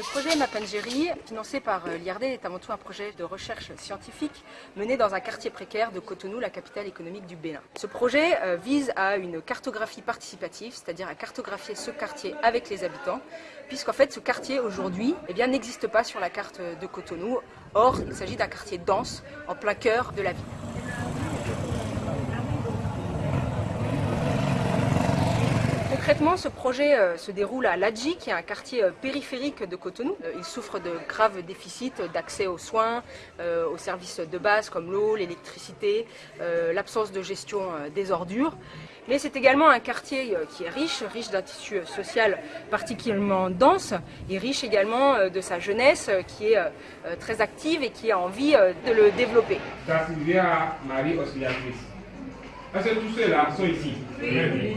Le projet Mapangeri, financé par euh, l'IRD, est avant tout un projet de recherche scientifique mené dans un quartier précaire de Cotonou, la capitale économique du Bénin. Ce projet euh, vise à une cartographie participative, c'est-à-dire à cartographier ce quartier avec les habitants, puisqu'en fait ce quartier aujourd'hui eh n'existe pas sur la carte de Cotonou. Or, il s'agit d'un quartier dense, en plein cœur de la ville. Concrètement, ce projet euh, se déroule à Ladji, qui est un quartier euh, périphérique de Cotonou. Euh, il souffre de graves déficits d'accès aux soins, aux services de base comme l'eau, l'électricité, l'absence de gestion des ordures. Mais c'est également un quartier qui est riche, riche d'un tissu social particulièrement dense et riche également de sa jeunesse qui est très active et qui a envie de le développer. Marie Est-ce que tous ceux-là sont ici? Oui.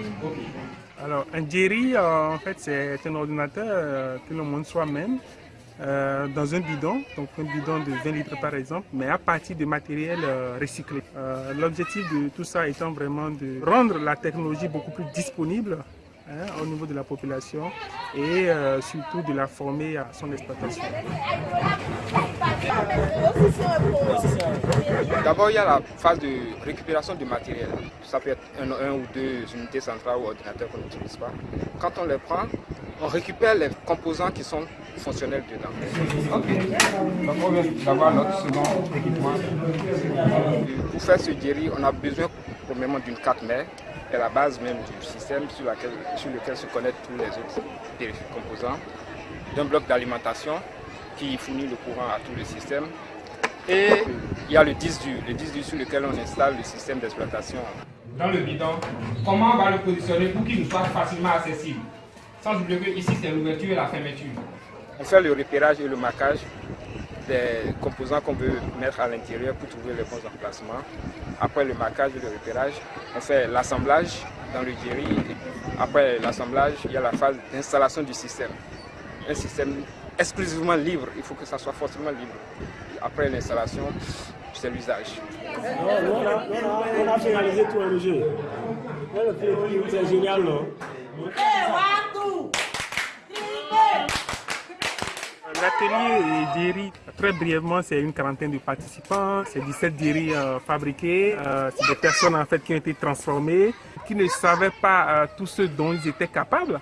Alors, un Jerry, euh, en fait, c'est un ordinateur euh, que le monde soi-même euh, dans un bidon, donc un bidon de 20 litres par exemple, mais à partir de matériel recyclé. L'objectif de tout ça étant vraiment de rendre la technologie beaucoup plus disponible Hein, au niveau de la population et surtout de la former à son exploitation. D'abord, il y a la phase de récupération du matériel. Ça peut être un, ou deux unités centrales ou ordinateurs qu'on n'utilise pas. Quand on les prend, on récupère les composants qui sont fonctionnels dedans. Donc on vient d'avoir notre second équipement. Pour faire ce jerry, on a besoin premièrement d'une carte mère est la base même du système sur, lequel se connectent tous les autres composants, d'un bloc d'alimentation qui fournit le courant à tout le système. Et il y a le disque dur, le disque dur sur lequel on installe le système d'exploitation. Dans le bidon, comment on va le positionner pour qu'il nous soit facilement accessible? Sans oublier que ici c'est l'ouverture et la fermeture. On fait le repérage et le marquage des composants qu'on veut mettre à l'intérieur pour trouver les bons emplacements. Après le marquage et le repérage, on fait l'assemblage dans le jerry. Après l'assemblage, il y a la phase d'installation du système. Un système exclusivement libre, il faut que ça soit forcément libre. Après l'installation, c'est l'usage. On a finalisé tout le jeu. C'est génial, non L'atelier Diri, très brièvement, c'est une quarantaine de participants, c'est 17 Diri euh, fabriqués, euh, c'est des personnes en fait qui ont été transformées, qui ne savaient pas euh, tout ce dont ils étaient capables.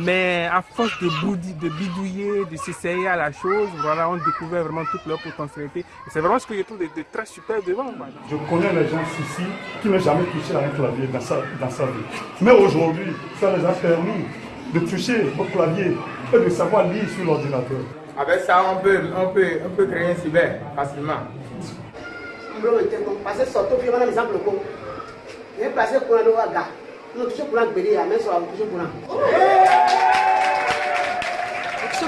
Mais à force de, de bidouiller, de s'essayer à la chose, voilà, on découvrait vraiment toute leur potentialité. c'est vraiment ce que je trouve de, très super devant. Je connais les gens ici qui n'ont jamais touché à un clavier dans sa, dans sa vie. Mais aujourd'hui, ça les a permis de toucher au clavier et de savoir lire sur l'ordinateur. Avec ça, on peut, on peut, on peut créer un cyber facilement. Parce que surtout, il y a un exemple. Il y a un placé pour un gars. Nous touchons pour un bélier, mais sur la touche pour un ce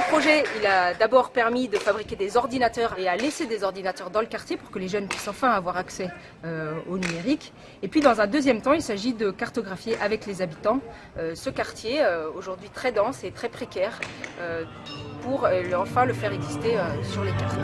projet, il a d'abord permis de fabriquer des ordinateurs et à laisser des ordinateurs dans le quartier pour que les jeunes puissent enfin avoir accès euh, au numérique. Et puis dans un deuxième temps, il s'agit de cartographier avec les habitants euh, ce quartier, euh, aujourd'hui très dense et très précaire, pour enfin le faire exister sur les cartes.